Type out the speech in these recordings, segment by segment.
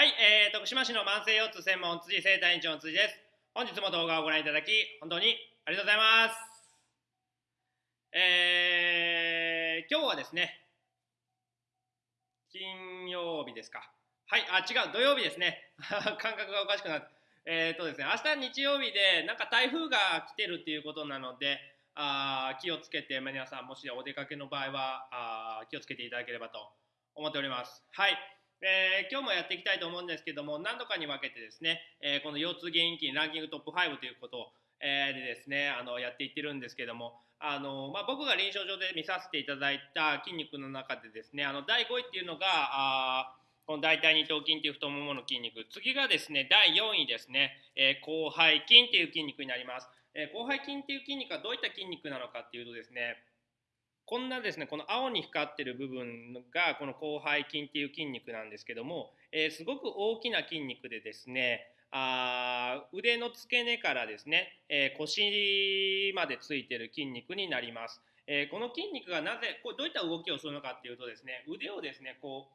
はい、えー、徳島市の慢性腰痛専門辻生体院長の辻です。本日も動画をご覧いただき、本当にありがとうございます。えー、今日はですね、金曜日ですか。はい、あ、違う、土曜日ですね。感覚がおかしくなって。えーとですね、明日日曜日で、なんか台風が来てるっていうことなので、あー気をつけて、皆さん、もしお出かけの場合はあ気をつけていただければと思っております。はい。えー今日もやっていきたいと思うんですけども何度かに分けてですね、えーこの腰痛原因菌ランキングトップ5ということを、えーでですねあのやっていってるんですけどもあの、まあ、僕が臨床上で見させていただいた筋肉の中でですねあの第5位っていうのがあこの大腿二頭筋っていう太ももの筋肉。次がですね第4位ですね、えー広背筋っていう筋肉になります、えー広背筋っていう筋肉はどういった筋肉なのかっていうとですねこんなですねこの青に光ってる部分がこの広背筋っていう筋肉なんですけども、えーすごく大きな筋肉でですねあ腕の付け根からですね、えー腰までついてる筋肉になります、えーこの筋肉がなぜこうどういった動きをするのかっていうとですね腕をですねこ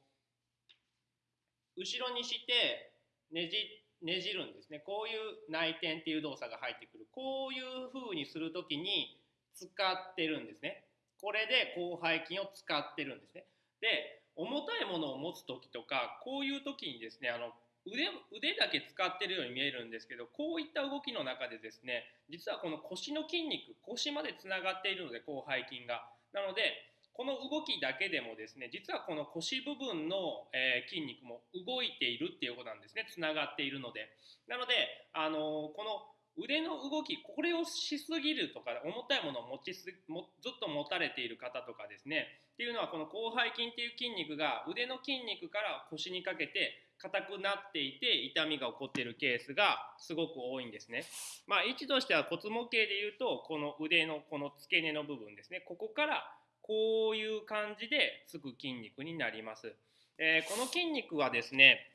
う後ろにしてねじねじるんですね。こういう内転っていう動作が入ってくる。こういう風にする時に使ってるんですね。これで広背筋を使ってるんですね。で重たいものを持つ時とかこういう時にですねあの腕腕だけ使ってるように見えるんですけどこういった動きの中でですね実はこの腰の筋肉腰までつながっているので広背筋が。なのでこの動きだけでもですね実はこの腰部分の、えー筋肉も動いているっていうことなんですねつながっているので。なので、あのーこの腕の動きこれをしすぎるとか重たいものを持ちすもずっと持たれている方とかですねっていうのはこの広背筋っていう筋肉が腕の筋肉から腰にかけて硬くなっていて痛みが起こっているケースがすごく多いんですね。まあ位置としては骨模型でいうとこの腕のこの付け根の部分ですねここからこういう感じでつく筋肉になります。えーこの筋肉はですね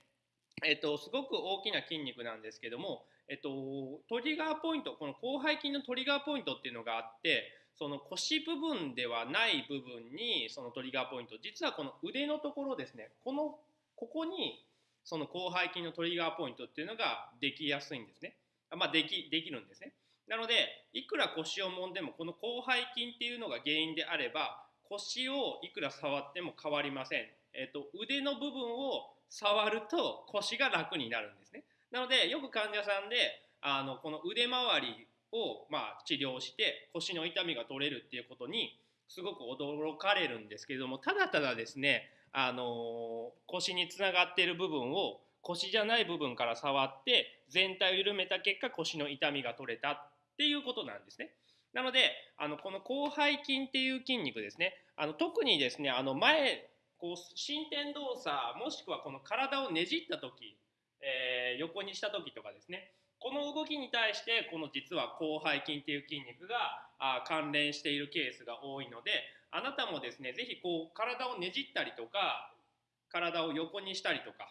えっと、すごく大きな筋肉なんですけども、えっと、トリガーポイントこの広背筋のトリガーポイントっていうのがあってその腰部分ではない部分にそのトリガーポイント実はこの腕のところですねこのここにその広背筋のトリガーポイントっていうのができやすいんですね、まあ、できできるんですね。なのでいくら腰を揉んでもこの広背筋っていうのが原因であれば腰をいくら触っても変わりません、えっと、腕の部分を触ると腰が楽になるんですねなのでよく患者さんであのこの腕周りを、まあ、治療して腰の痛みが取れるっていうことにすごく驚かれるんですけれどもただただですね、あの腰につながっている部分を腰じゃない部分から触って全体を緩めた結果腰の痛みが取れたっていうことなんですね。なのであのこの広背筋っていう筋肉ですね。あの特にですねあの前こう伸展動作もしくはこの体をねじった時、えー横にした時とかですね。この動きに対してこの実は広背筋っていう筋肉があ関連しているケースが多いのであなたもですね是非こう体をねじったりとか体を横にしたりとか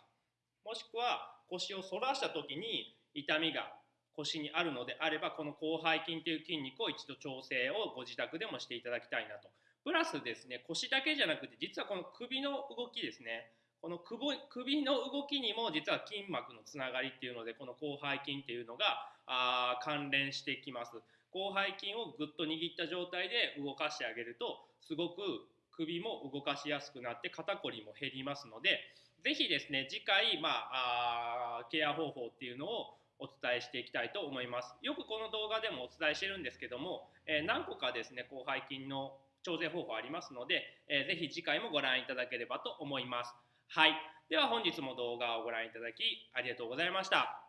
もしくは腰を反らした時に痛みが腰にあるのであればこの広背筋という筋肉を一度調整をご自宅でもしていただきたいなと。プラスですね腰だけじゃなくて実はこの首の動きですね。この首の動きにも実は筋膜のつながりっていうのでこの広背筋っていうのがあ関連してきます。広背筋をぐっと握った状態で動かしてあげるとすごく首も動かしやすくなって肩こりも減りますのでぜひですね次回、まあ、あケア方法っていうのをお伝えしていきたいと思います。よくこの動画でもお伝えしてるんですけども、え何個かですね広背筋の調整方法ありますので、えーぜひ次回もご覧いただければと思います。はい。では本日も動画をご覧いただきありがとうございました。